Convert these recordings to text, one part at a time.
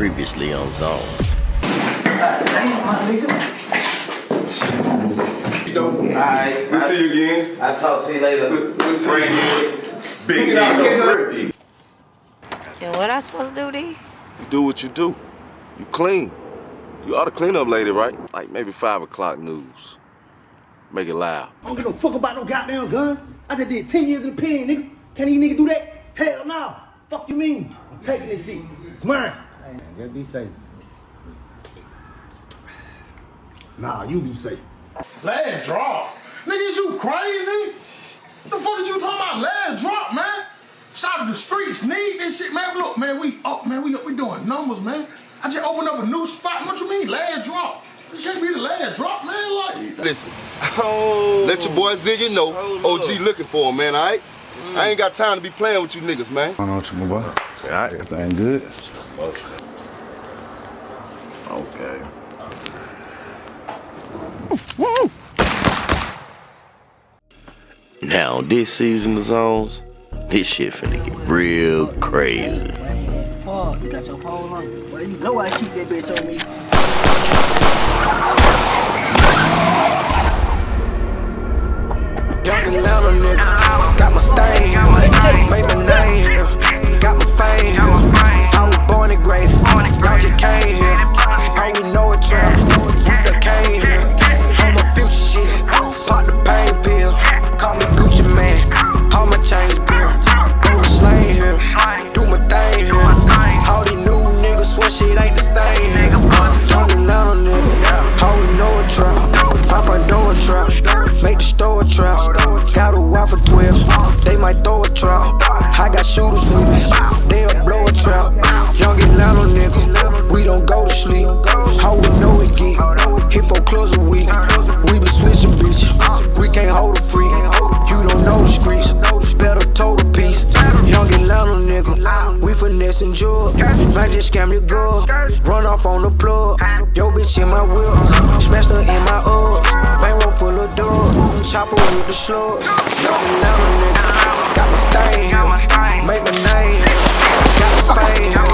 Previously on Zones. Alright, We'll see you again. I'll talk to you later. We'll, we'll see you again. Big Look out, it And what I supposed to do, D? You do what you do. You clean. You ought to clean up lady, right? Like maybe five o'clock news. Make it loud. I don't give no fuck about no goddamn gun. I just did 10 years in the pen, nigga. Can these niggas do that? Hell no. Fuck you mean? I'm taking this shit. It's mine. Hey, man, just be safe. Nah, you be safe. Last drop. Nigga, is you crazy? What the fuck is you talking about last drop, man? Shout out the streets need this shit, man. Look, man, we up, man. We up, we doing numbers, man. I just opened up a new spot. What you mean, last drop? This can't be the last drop, man. Like, Listen. Let your boy Ziggy know oh, OG looking for him, man, all right? I ain't got time to be playing with you niggas, man. I know what you move on. Yeah, Everything good? Okay. Now, this season of Zones, this shit finna get real crazy. Paul, you got your pole on. Well, you know I keep that bitch on me. Young Atlanta nigga, got my stain made my name got my fame. I was born and great, y'all just came here. Got a wife 12, they might throw a trap. I got shooters with me, they'll blow a trap. Young Atlanta nigga, we don't go to sleep. How we know it get, hit for clubs a week. We be switching bitches, we can't hold a freak. You don't know the streets, better total piece. Young Atlanta nigga, we finessing drugs. Might just scam your girl, run off on the plug. Yo bitch in my wheel, smashed her in my Uggs. Full of dogs, chopper with the slugs. Young Atlanta nigga, got my stain. Make my name. Got my fame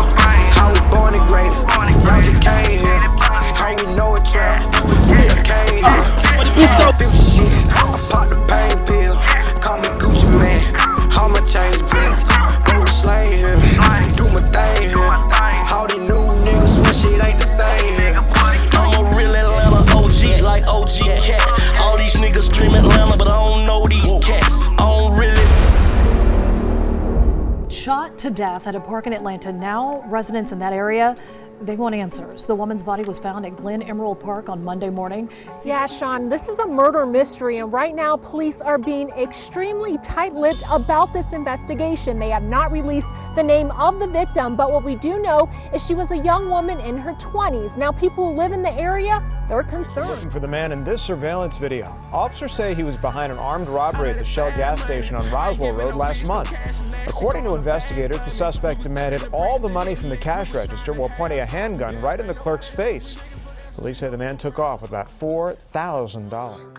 Atlanta, but I don't know these cats. I don't really. Shot to death at a park in Atlanta. Now, residents in that area, they want answers. The woman's body was found at Glen Emerald Park on Monday morning. Yeah, Sean, this is a murder mystery, and right now police are being extremely tight lipped about this investigation. They have not released the name of the victim, but what we do know is she was a young woman in her 20s. Now, people who live in the area, they're concerned. Looking for the man in this surveillance video. Officers say he was behind an armed robbery at the Shell gas station on Roswell Road last month. According to investigators, the suspect demanded all the money from the cash register while pointing a handgun right in the clerk's face. Police say the man took off with about $4,000.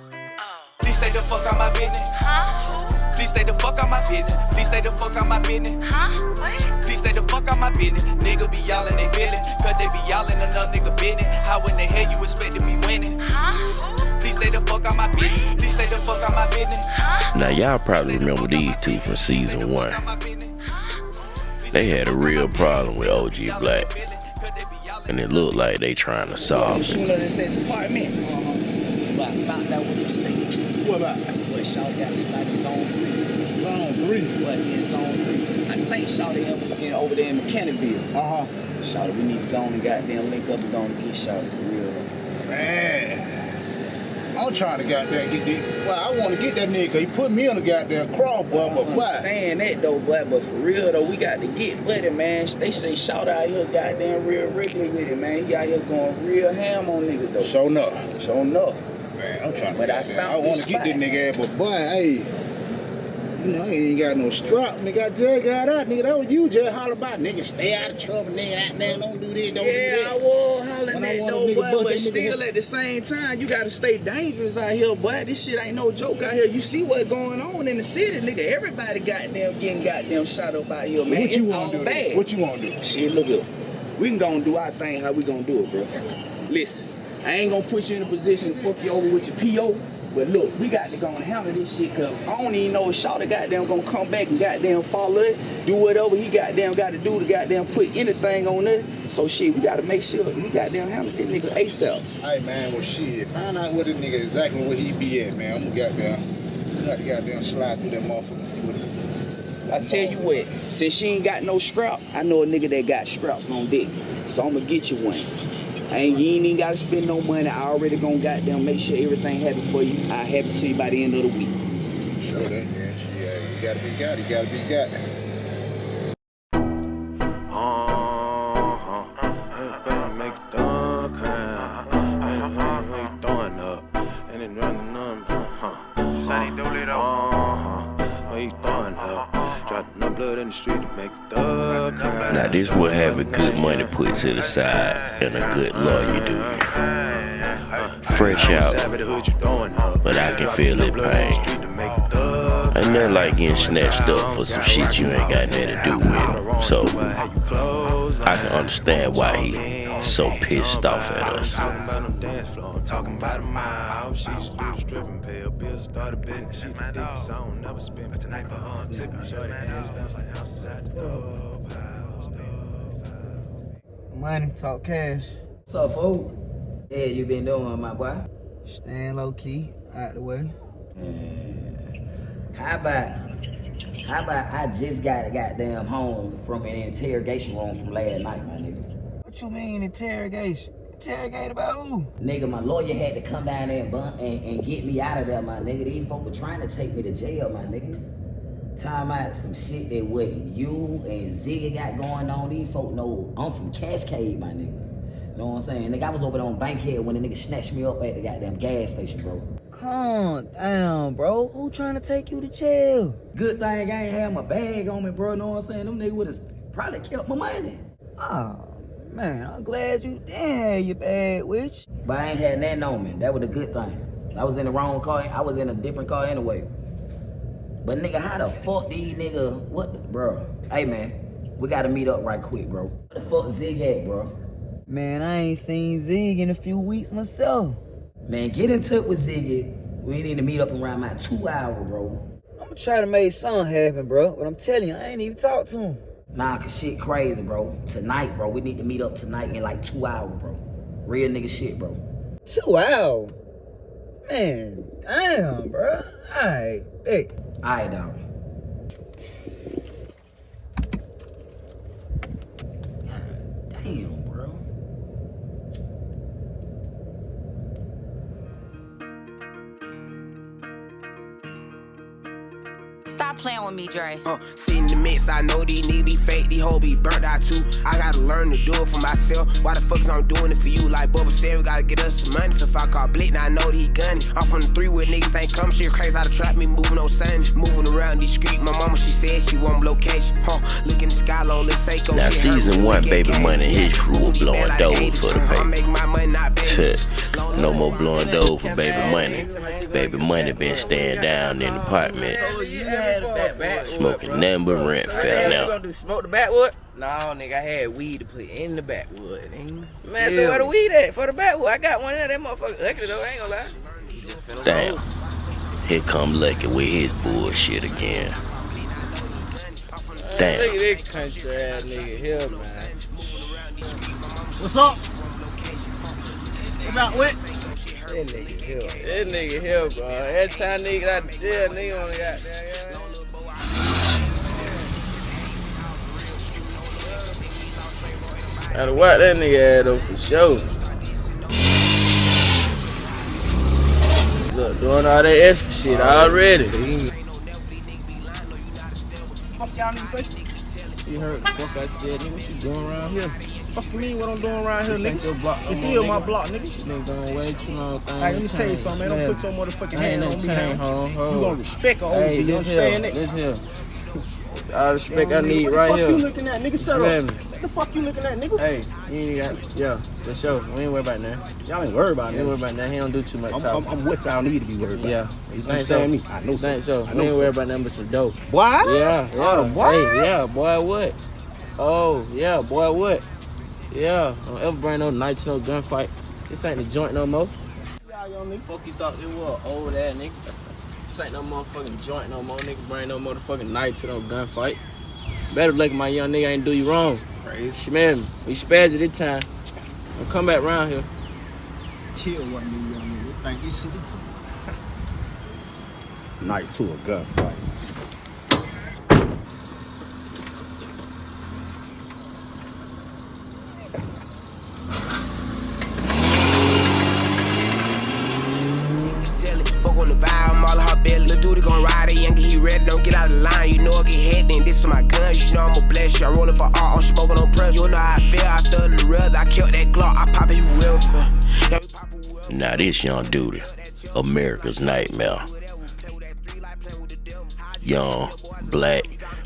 Please stay the fuck out my business. Huh? Please stay the fuck out my business. Please stay the fuck out my business. Huh? What? Please stay the fuck out my business. Nigga be y'all they feeling. Cause they be y'all another nigga business. How in the hell you expect to be winning? Huh? Please stay the fuck out my business. Please stay the fuck out my business. Now, y'all probably remember these two from season one. They had a real problem with OG Black. And it looked like they trying to solve it. Shooter in this apartment. I found out what he stayed. What about? But Shawty got a spot in zone three. Zone three? But in zone three. Think Shawty in, over there in Mechanicsville. Uh-huh. Shawty, we need to go on and goddamn link up and go on and get Shawty for real. Man. I'm trying to goddamn get this. Well, I want to get that nigga. he put me on the goddamn crawl, boy, but I why? understand that though, but but for real though, we got to get buddy, man. They say shout out here goddamn real regularly with it, man. He out here going real ham on niggas though. Show enough. Show enough. Man, I'm trying to But I found I want to get this nigga ass, but boy, hey. You know, he ain't got no strap. Nigga, I just got out. Nigga, that was you just holler about. Nigga, stay out of trouble. Nigga, out there, don't do this, don't do Yeah, that. I was hollering I that though, boy, but that still at the same time, you gotta stay dangerous out here, boy. This shit ain't no joke out here. You see what's going on in the city, nigga. Everybody goddamn getting goddamn shot up out here, man. what you it's want all to do? bad. What you want to do? Shit, look here. We can go and do our thing how we gonna do it, bro. Listen, I ain't gonna put you in a position to fuck you over with your PO. But look, we got to go and handle this shit cause I don't even know if Shawty goddamn gonna come back and goddamn follow it, do whatever he goddamn gotta do to goddamn put anything on it. So shit, we gotta make sure we goddamn handle this nigga ASAP. Hey man, well shit, find out where this nigga exactly where he be at, man. I'm gonna goddamn, I'm gonna goddamn slide through that motherfucker and see what it I tell you what, since she ain't got no strap, I know a nigga that got straps on deck. So I'm gonna get you one. And you ain't even gotta spend no money. I already gonna goddamn make sure everything happen for you. I have it to you by the end of the week. Sure that, man. Yeah, you gotta be got, you gotta be got. Now this will have a good money put to the side and a good lawyer do. Fresh out, but I can feel it pain. Ain't nothing like getting snatched up for some shit you ain't got nothing to do with. So I can understand why he so pissed off at us. Talking about a mile, she used to do the stripping, pay her bills, started bidding. She the dickest, I don't never spend, but tonight for her, tipping. Shorty hands bounce like ounces at the House, Money, talk cash. What's up, fool? Yeah, you been doing, my boy? Staying low key, out the way. Yeah. How about, how about I just got a goddamn home from an interrogation room from last night, my nigga? What you mean interrogation? Interrogate about who? Nigga, my lawyer had to come down there and, bun- and, and get me out of there, my nigga. These folk were trying to take me to jail, my nigga. Time out some shit that what you and Ziggy got going on. These folk know I'm from Cascade, my nigga. You know what I'm saying? Nigga, I was over there on Bankhead when the nigga snatched me up at the goddamn gas station, bro. Calm down, bro. Who trying to take you to jail? Good thing I ain't had my bag on me, bro. Know what I'm saying? Them niggas would have probably kept my money. Oh, man, I'm glad you didn't have your bag you. But I ain't had nothing on me. That was a good thing. I was in the wrong car. I was in a different car anyway. But nigga, how the fuck these nigga? What, the, bro? Hey man, we gotta meet up right quick, bro. What the fuck Zig at, bro? Man, I ain't seen Zig in a few weeks myself. Man, get in touch with Ziggy. We need to meet up around my two hour, bro. I'm gonna try to make something happen, bro. But I'm telling you, I ain't even talked to him. Nah, cause shit crazy, bro. Tonight, bro. We need to meet up tonight in like two hours, bro. Real nigga shit, bro. Two hours? Man, damn, bro. Alright, hey. Alright, dog. Damn, Stop playing with me, Dre. Uh, sit in the mix, I know these niggas be fake, these hoes be burnt out too. I gotta learn to do it for myself. Why the fuck is I'm doing it for you? Like Bubba said, we gotta get us some money. So if I call Blick, now I know that he gunning. I'm from the three with niggas ain't come shit crazy. How to trap me moving no sun. Moving around these streets, my mama, she said she want location. Huh, look in the sky low, let's say go. Now season one, Baby Money and his crew were blowing dough for the I make paper. my money, not no more blowing dough for Baby Money. Baby Money been staying down in the apartment, You had a back back. smoking nothing but rent fell What you gonna do? Smoke the backwood? No, nigga, I had weed to put in the backwood. nigga. Man, so where the weed at for the backwood? I got one in there. That motherfucker ugly though. I ain't gonna lie. Damn. Here come Lucky with his bullshit again. Damn. Look at this country ass nigga here, man. What's up? What's up, with? That nigga here. That nigga here, bro. Every time nigga get out of jail, nigga wanna got there, Gotta work that nigga ass though for sure. Look, doing all that extra shit already. Fuck y'all niggas? You heard the fuck I said, nigga. What you doing around here? Fuck you mean what I'm doing around here, This ain't nigga? your block no It's more, here my block, nigga. This nigga going way too long. Thing Hey, let me tell you something, man. Don't put your motherfucking hand on me, man. You gonna respect a OG, hey, you understand here, that? This here. All the respect I What the need right fuck here. you looking at, nigga? Shut up. What the fuck you looking at, nigga? Hey, you ain't got, yeah, for sure. We ain't worried about that. Y'all ain't worried about You ain't that. worried about that. He don't do too much I'm, talking. I'm, I'm what y'all need to be worried about. Yeah, You understand so? me? I know so. think so? I We ain't so. worried about nothing but some dope. Boy? Yeah, yeah. Boy. Hey, yeah, boy, what? Oh, yeah, boy, what? Yeah, don't ever bring no to no gunfight. This ain't the joint no more. Y'all young nigga, fuck you thought it was old ass nigga. This ain't no motherfucking joint no more. Nigga bring no motherfucking knife to no gunfight. Better look my young nigga ain't do you wrong. Crazy. Man, we spazzed it this time. Don't come back around here. Kill one of young niggas. Think this shit Night to a gunfight. Get out of line. You know I get hit, then this is my you know I'ma bless you. I roll up a R, I'm smoking on. You know how I feel, I throw the I killed that Glock, I pop it whoever. Now this young dude, America's nightmare. Young, black,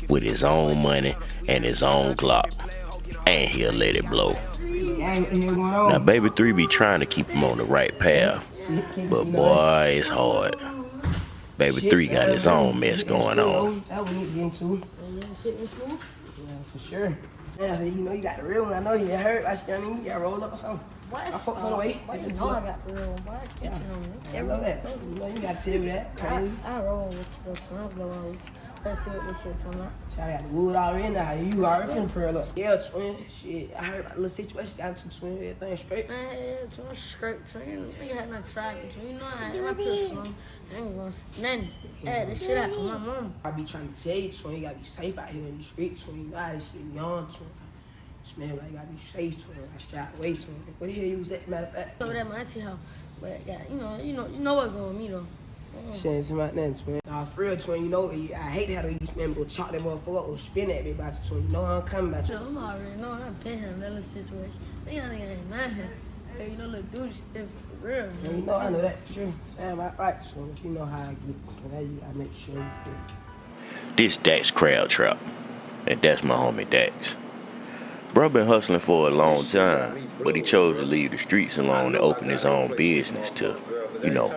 with his own money and his own Glock. And he'll let it blow. Now baby three be trying to keep him on the right path. But boy, it's hard. Baby three got his own mess going on. That we need to get into. Yeah, for sure. Yeah, you know you got the real one. I know you get hurt. I I mean, you got rolled up or something. What? My folks on the way. Why you know I got the real one? Why I kept it on me? I know that. You know you gotta tell me that. Crazy. I roll with you though, so I'm blowing with you. Let's see what this shit's talking about. Shot got the wood already now. You already finna pearl up. Yeah, twin. Shit, I heard about the little situation. Got into twin. Everything straight. Man, yeah, twin straight twin. Nigga had nothing tried between. You know I had my pistol on. I ain't gonna nothing. Hey, this shit out of my mom. I be trying to tell you, twin. You gotta be safe out here in the street, twin. You know how this shit young, twin. This man, like, you gotta be safe, twin. I strap away, twin. What the hell you was at, matter of fact? Over there, my auntie house. But yeah, you know, you know, you know what's going on with me though. Shit, it's about that, twin. Nah, for real, twin, you know, I hate how these men go chop that motherfucker up or spin at me about you, twin. You know how I'm coming about you. I'm already know I've been in that little situation. They young nigga ain't nothing. Hey, you know, little dude still for real. Yeah, you know, I know that, for sure. Sam, I right, twin. You know how I get. So now you gotta make sure you feel. This Dax Crab Trap. And that's my homie Dax. Bro been hustling for a long time, but he chose to leave the streets alone and open his own business to, you know,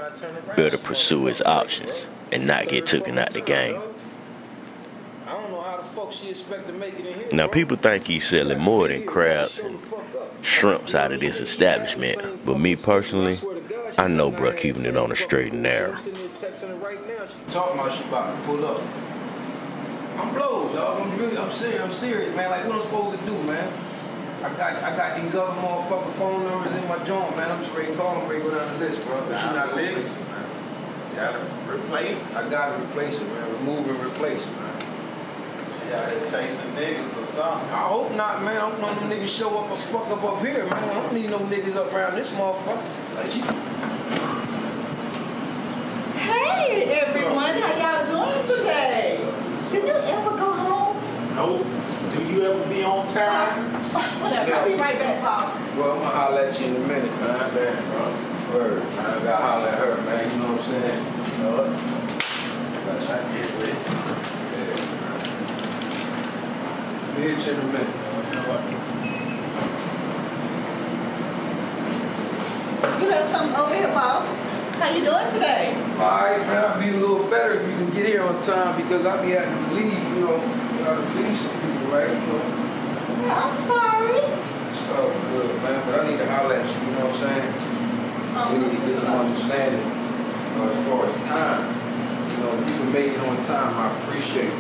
better pursue his options and not get taken out the game. Now people think he's selling more than crabs and shrimps out of this establishment, but me personally, I know bro keeping it on the straight and narrow. Talking about to pull up. I'm blowed, dog. I'm really, I'm serious. I'm serious, man. Like what I'm supposed to do, man. I got, I got these other motherfucker phone numbers in my joint, man. I'm just ready to call them, ready to go down the list, bro. But she not gonna list. Gotta replace. I gotta replace it, man. Remove and replace it, man. She out here chasing niggas or something. I hope not, man. I hope none of them niggas show up or fuck up up here, man. I don't need no niggas up around this motherfucker. Like she. Hey everyone, how y'all doing today? Did you ever go home? Nope. Do you ever be on time? Whatever, I'll be right back, boss. Well, I'm gonna holler at you in a minute, man. Damn, bro. Uh, word, man. I gotta holler at her, man. You know what I'm saying? You know what? Gotta try to get with it. Yeah, man. Be here in a minute. You know what? You have something over here, boss. How you doing today? Alright, man, I'll be a little better if you can get here on time because I be having to leave, you know, you gotta leave some people, right? You know, I'm sorry. so good, man, but I need to holler at you, you know what I'm saying? we need to get some understanding uh, as far as time. You know, if you can make it on time, I appreciate it.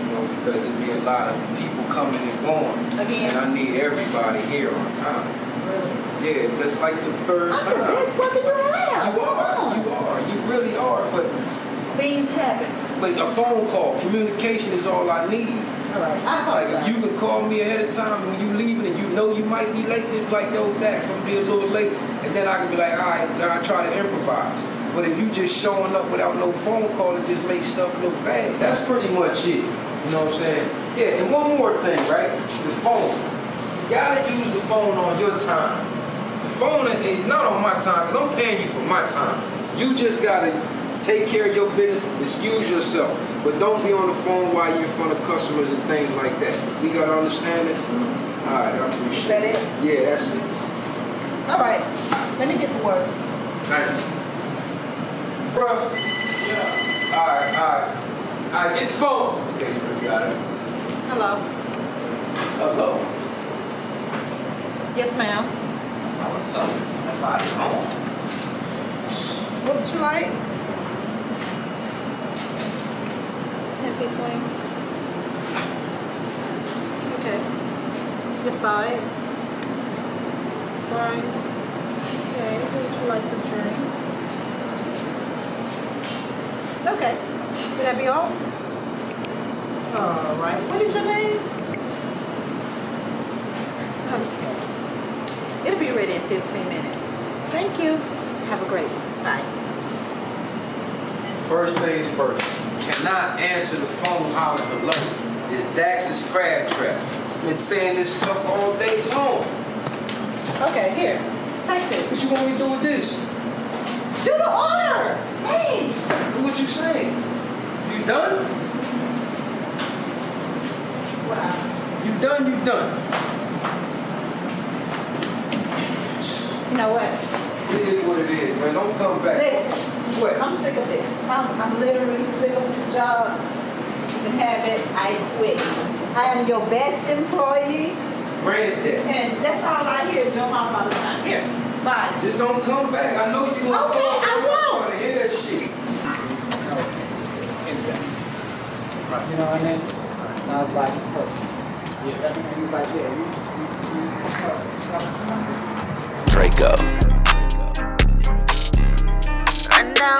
You know, because there be a lot of people coming and going. Again? And I need everybody here on time. Really? Yeah, it's like the third I'm time. the best worker you have. You are, you are, you really are, but Things happen. but a phone call, communication is all I need. All right, I Like apologize. if you can call me ahead of time when you leaving and you know you might be late, then like yo Dax, I'm gonna be a little late, and then I can be like, all right, then I try to improvise. But if you just showing up without no phone call, it just makes stuff look bad. That's pretty much it. You know what I'm saying? Yeah, and one more thing, right? The phone. You gotta use the phone on your time. The phone is not on my time, because I'm paying you for my time. You just gotta take care of your business, excuse yourself, but don't be on the phone while you're in front of customers and things like that. We gotta understand it? All right, I appreciate Is that it? Yeah, that's it. All right, let me get to work. Thanks. Bro. Yeah. All right, all right. All right, get the phone. Okay, you got it. Hello. Hello. Yes, ma'am. Hello. What would you like? Piece wing. Okay. Your side. Fries. Okay. Would you like the drink? Okay. Would that be all? All right. What is your name? Okay. It'll be ready in 15 minutes. Thank you. Have a great one. Bye. First things first. Cannot answer the phone hollering hello. It's Dax's crab trap. Been saying this stuff all day long. Okay, here. Take this. What you want me to do with this? Do the order. Hey. What you saying. You done? Wow. You done, you done. You know what? It is what it is, man. Don't come back. Listen. What? I'm sick of this. I'm, I'm literally sick of this job. You can have it. I quit. I am your best employee. Granted. And that's all I hear is your mom all the time. Here. Bye. Just don't come back. I know you gonna Okay, call me. I I'm won't. trying to hear that shit. Invest. You know what I mean? And I was like, oh. Yeah. And he's like, yeah, you, you, you Draco. Now.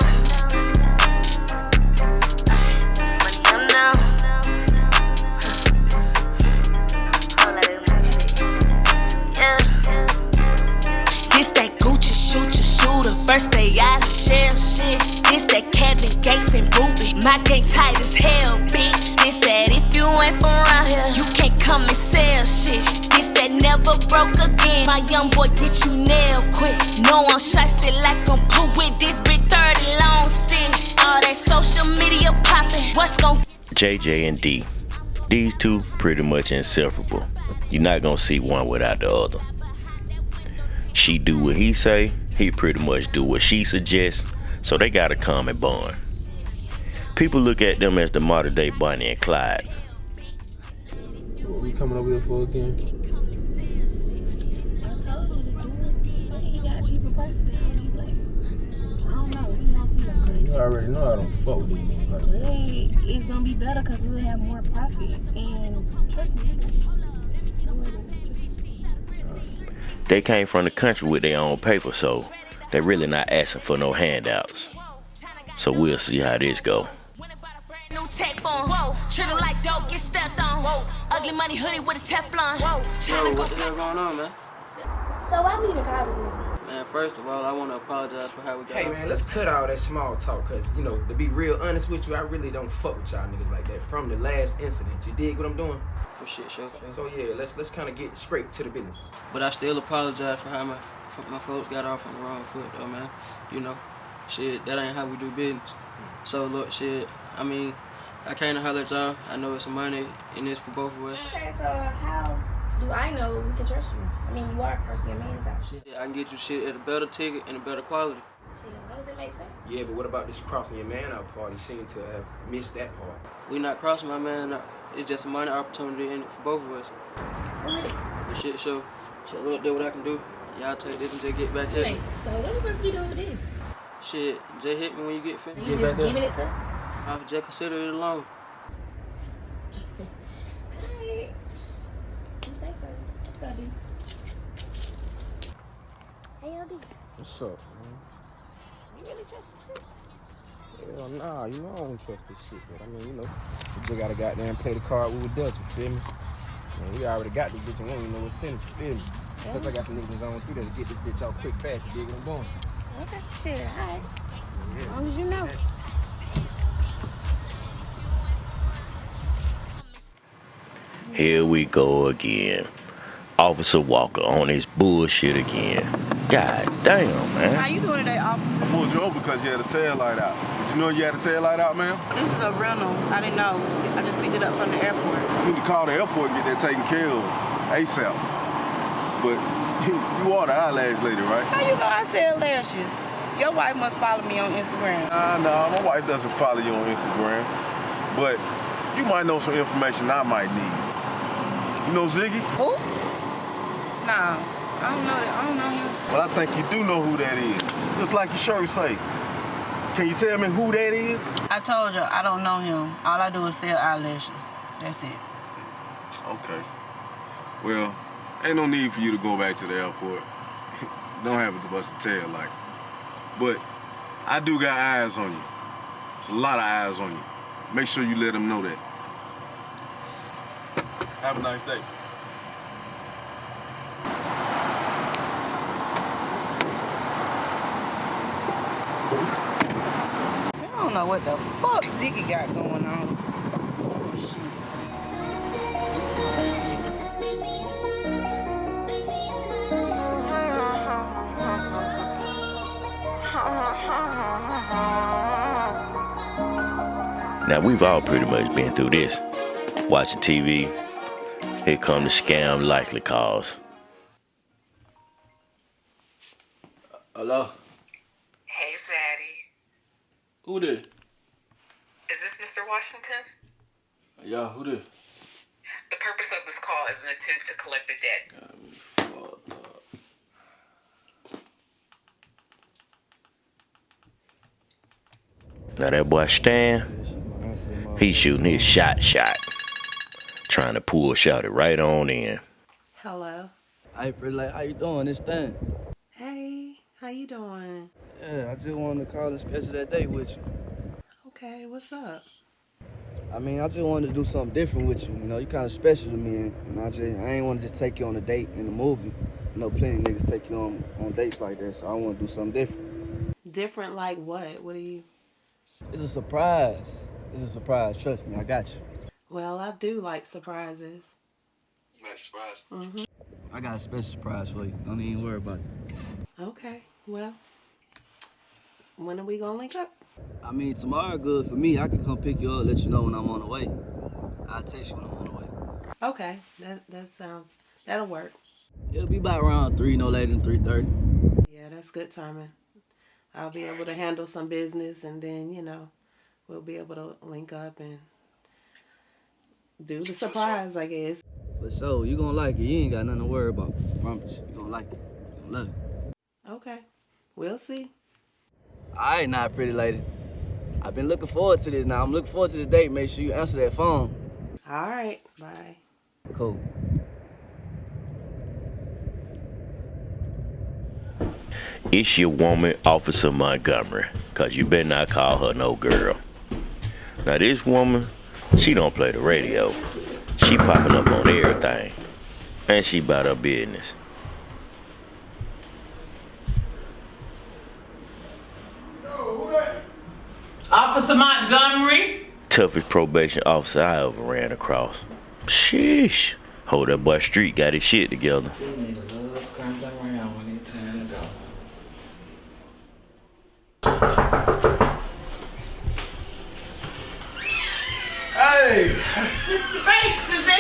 That Gucci shooter shooter, first day out of jail shit. This that Kevin Gates and Ruby, my gang tight as hell, broke again, my young boy get you nailed quick. No I'm shiesty like I'm Pooh with this big 30 long stick. All that social media popping, what's gon' JJ and D. These two pretty much inseparable. You're not gonna see one without the other. She do what he say, he pretty much do what she suggests, so they got a common bond. People look at them as the modern day Bonnie and Clyde. What we coming over here for again? You already know I don't fuck with these niggas like that. Hey, it's gonna be better because we'll have more profit. And trust me. They came from the country with their own paper, so they're really not asking for no handouts. So we'll see how this go. New tech on. Whoa. Treat her like dope, get stepped on. Whoa. Ugly money hoodie with a Teflon. Whoa. Yo, what the hell going on, man? So why we even call this man? Man, first of all, I want to apologize for how we got Hey off. man, let's cut all that small talk, cause you know, to be real honest with you, I really don't fuck with y'all niggas like that. From the last incident, you dig what I'm doing? For shit, sure, sure. So yeah, let's let's kind of get straight to the business. But I still apologize for how my for my folks got off on the wrong foot, though, man. You know, shit, that ain't how we do business. Mm. So look, shit, I mean, I came to holler at y'all. I know it's some money in this for both of us. Okay, so how do I know we can trust you? I mean, you are cursing your man's out. Shit, I can get you shit at a better ticket and a better quality. Shit, how does it make sense? Yeah, but what about this crossing your man out party? Seem to have missed that part. We not crossing my man. out. It's just a money opportunity in it for both of us. I'm with it. The shit show. So look, do what I can do. Y'all take this and just get back at Hey, so what we supposed to be doing with this? Shit, just hit me when you get finished. You Get just giving it to us? I'll just consider it a loan. Alright. You say so. Let's go, D. Hey, LD. What's up, man? You really trust this shit? Hell nah, you know I don't trust this shit, but I mean, you know, we just gotta goddamn play the card we were dealt, you feel me? Man, we already got this bitch and we don't even know what sent it, you feel me? Plus I got some niggas on through there to get this bitch out quick fast, you dig what I'm doing? Okay, shit, alright. As long as you know. Here we go again. Officer Walker on his bullshit again. God damn, man. How you doing today, officer? I pulled you over because you had a tail light out. Did you know you had a tail light out, ma'am? This is a rental. I didn't know. I just picked it up from the airport. You need to call the airport and get that taken care of ASAP. But you are the eyelash lady, right? How you know I sell lashes? Your wife must follow me on Instagram. Nah, nah, my wife doesn't follow you on Instagram. But you might know some information I might need. You know Ziggy? Who? Nah. I don't know that. I don't know him. Well, I think you do know who that is. Just like your shirt say. Can you tell me who that is? I told you I don't know him. All I do is sell eyelashes. That's it. Okay. Well, ain't no need for you to go back to the airport. Don't have it to bust a tail like. But I do got eyes on you. There's a lot of eyes on you. Make sure you let them know that. Have a nice day. I don't know what the fuck Ziggy got going on. Now we've all pretty much been through this. Watching TV, here come the scam likely calls. Hello? Hey, Zaddy. Who this? Is this Mr. Washington? Yeah, who this? The purpose of this call is an attempt to collect the debt. Now that boy Stan, he's shooting his shot shot. Trying to pull shot it right on in. Hello. Hey, pretty like, how you doing? This thing. Hey, how you doing? Yeah, I just wanted to call and schedule that date with you. Okay, what's up? I mean, I just wanted to do something different with you. You know, you kind of special to me, and, and I just, I ain't want to just take you on a date in the movie. I know plenty of niggas take you on on dates like that, so I want to do something different. Different like what? What are you? It's a surprise. It's a surprise. Trust me, I got you. Well, I do like surprises. Nice surprise. hmm I got a special surprise for you. Don't even worry about it. Okay, well, when are we gonna link up? I mean, tomorrow good for me. I can come pick you up, let you know when I'm on the way. I'll text you when I'm on the way. Okay, that that sounds that'll work. It'll be about around three, no later than three thirty. Yeah, that's good timing. I'll be able to handle some business, and then you know, we'll be able to link up and do the surprise. I guess. For sure, you gonna like it. You ain't got nothing to worry about. I promise you. You gonna like it. You gonna love it. Okay, we'll see. All right, now, pretty lady. I've been looking forward to this. Now I'm looking forward to the date. Make sure you answer that phone. All right, bye. Cool. It's your woman, Officer Montgomery, cause you better not call her no girl. Now this woman, she don't play the radio. She popping up on everything. And she about her business. Officer Montgomery. Toughest probation officer I ever ran across. Sheesh. Hold that boy street got his shit together. Hey!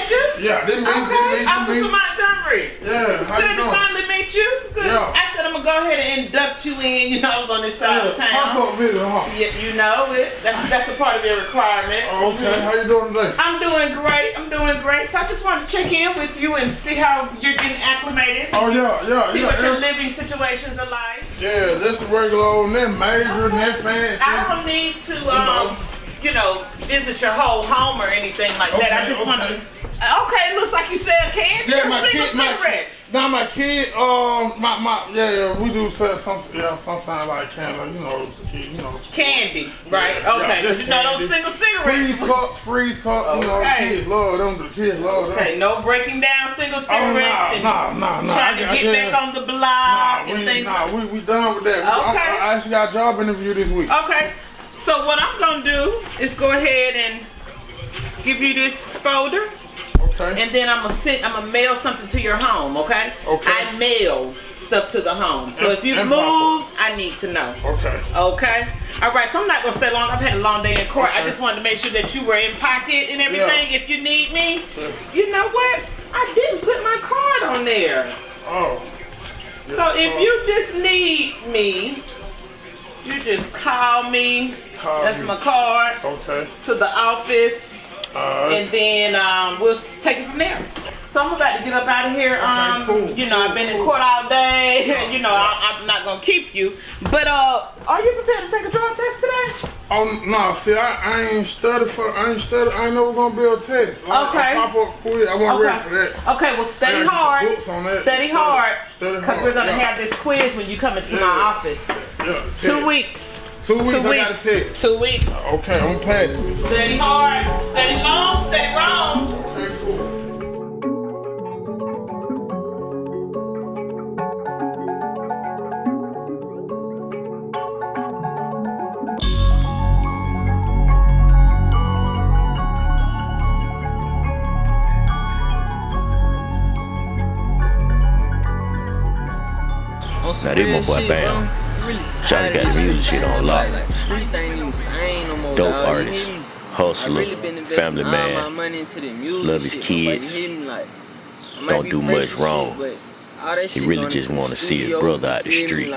Mr. Banks, is that you? Yeah, this me, this Okay, me, Officer. Montgomery. Yeah, how you good to doing? finally meet you. Good. Yeah. I said I'm gonna go ahead and induct you in. You know, I was on this side of Yeah, town. pop up visit, huh? Yeah, you know it. That's that's a part of your requirement. Oh, okay, how you doing today? I'm doing great. I'm doing great. So I just wanted to check in with you and see how you're getting acclimated. Oh, yeah, yeah, See yeah, what your living situations are like. Yeah, this is regular old net major, net fancy. I don't need to, um, you know, visit your whole home or anything like that. I Okay, just want to. Okay. Okay, looks like you sell candy Yeah, my kid, my cigarettes. now my kid, um, my my, yeah, yeah, we do sell some, yeah, sometimes like candy, you know, kid, you know. Candy, right? Yeah, okay, yeah, you know those single cigarettes. Freeze cups, freeze cups, you know, the kids love them, the kids love them. Okay, no breaking down single cigarettes and nah, nah, nah, trying I to get back on the block Nah, and we, things. nah, we, we done with that. Okay. I, I actually got a job interview this week. Okay, so what I'm gonna do is go ahead and give you this folder. Okay. And then I'm gonna send, I'm gonna mail something to your home. Okay. Okay. I mail stuff to the home. So if you've moved, I need to know. Okay. Okay. All right. So I'm not gonna stay long. I've had a long day in court. I just wanted to make sure that you were in pocket and everything. If you need me, you know what? I didn't put my card on there. Oh. So if you just need me, you just call me. Call That's you. my card. Okay. To the office. Alright. And then um, we'll take it from there. So I'm about to get up out of here. Um, you know, I've been in court all day. you know, I, I'm not gonna keep you. But uh, are you prepared to take a drug test today? Oh no! See, I, I ain't studied for. I ain't studied. I ain't never gonna be a test. I, Okay. I pop up quick. I wasn't ready for that. Okay, well, study hard. books on that. Study hard. Study Because we're gonna yeah. have this quiz when you come into my office. Yeah, Two weeks. Two weeks. Two I got weeks. a test. Two weeks. Okay, I'm passing. Study hard. Study long. Study wrong. Now this my boy Bam. Shawty got the music shit on lock. Streets ain't even sane no more. Dope dawg, artist, hustler, I really been investing family man, money into the music love his kids, hear me, like, I might don't do much wrong. Shit, but all that He really just wanna see his brother out the street.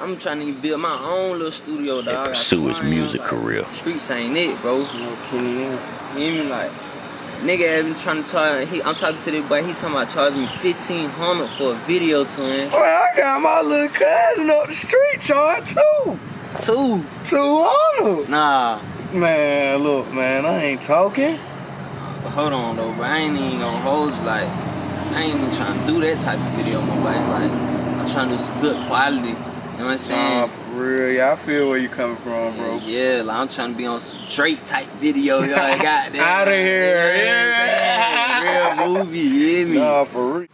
I'm trying to build my own little studio, dog. I got pursue his music career. Streets ain't it, bro. You know, put it in. You hear me? Like, nigga have been trying to charge. He, I'm talking to this boy. He talking about charging me fifteen hundred for a video to him. Well, I got my little cousin up the street charge too. Two. Two hundred. Nah. Man, look, man, I ain't talking. But hold on though, bro. I ain't even gonna hold you. Like, I ain't even trying to do that type of video, my boy. Like, I'm trying to do some good quality. You know what I'm saying? Nah, real. Yeah, I feel where you coming from, bro. Yeah, like I'm trying to be on some Drake type video. Y'all got that. of here, yeah. Real movie, you hear me? Nah, for real.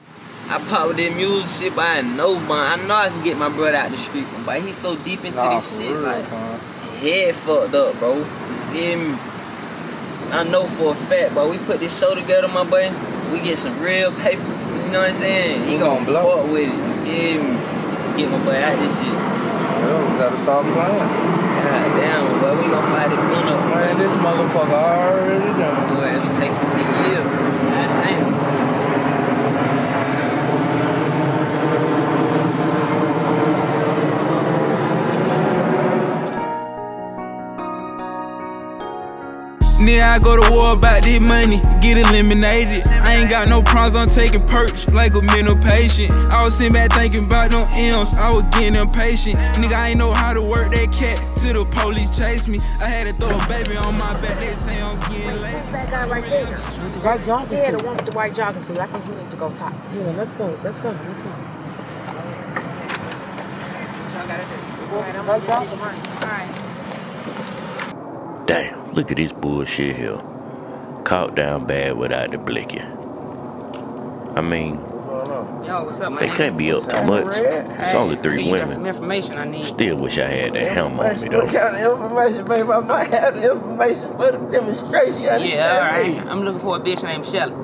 I pop with that music shit, but I know, man. I know I can get my brother out the street, but he's so deep into Nah, this for shit, real, like huh? head fucked up, bro. You feel me? I know for a fact, but we put this show together, my boy. We get some real paper. You know what I'm saying? He gonna gonna blow. fuck with it. You feel me? Get my boy out this shit. Yo, we gotta stop playing. God damn, boy, we gonna fight it run up. Man, this motherfucker already done. Then I go to war about this money, get eliminated. I ain't got no problems, I'm taking perks like a mental patient. I was sitting back thinking about them M's, I was getting impatient. Nigga, I ain't know how to work that cat till the police chase me. I had to throw a baby on my back, they say I'm getting lazy. Who's that guy right there? That jogging Yeah, the one with the white jogging suit. I think we need to go talk. Yeah, let's go. Let's go. Let's go. That jogging Alright. Damn, look at this bullshit here. Caught down bad without the blicky. I mean, Yo, what's up, man? they can't be up too much. It's Hey, only I three mean, you some women. information I need. Still wish I had that helm on me though. What kind of information, baby? I might have the information for the demonstration. You Yeah, all right. me? I'm looking for a bitch named Shelly.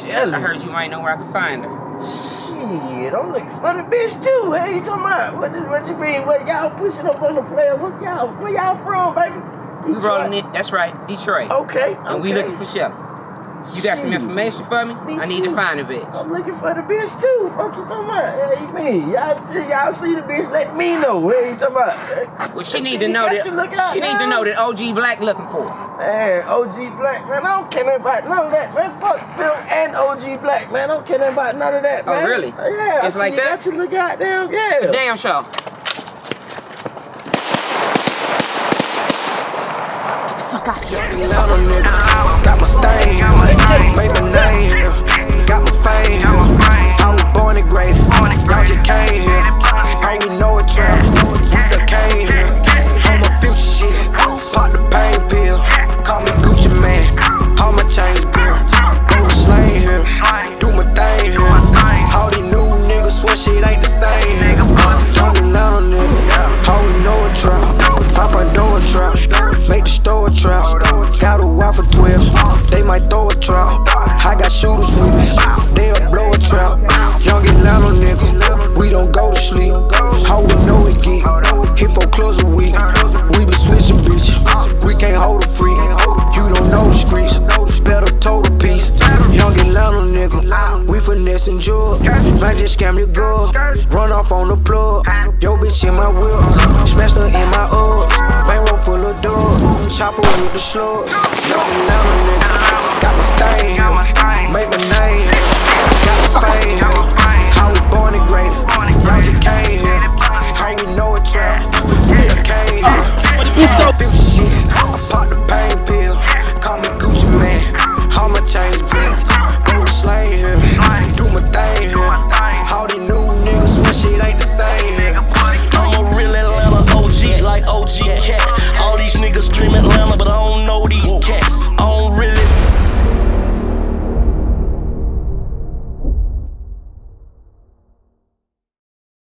Shelly? I heard you might know where I can find her. Shit, I'm looking for the bitch too. Hey, you talking about? What, is- what you mean? What y'all pushing up on the player? What y'all, where y'all from, baby? We rolling it. That's right, Detroit. Okay, And we looking for Shelly. You got some information for me? Me I need to find a bitch. I'm looking for the bitch too. Fuck you talking about? Hey, you mean? Y'all, y'all see the bitch? Let me know. Hey, you talking about? Well, she need to know that. out She need to know that OG Black looking for. Man, OG Black, man, I don't care about none of that, man. Fuck Bill and OG Black, man. I don't care about none of that, oh, man. Oh, really? Yeah, I It's see like you that? got your little goddamn, yeah. Damn sure. Fuck here. Atlanta nigga, got my stain, made my name got my fame. I was born and graded, I just came here. All we know is trap, might throw a trap. I got shooters with me,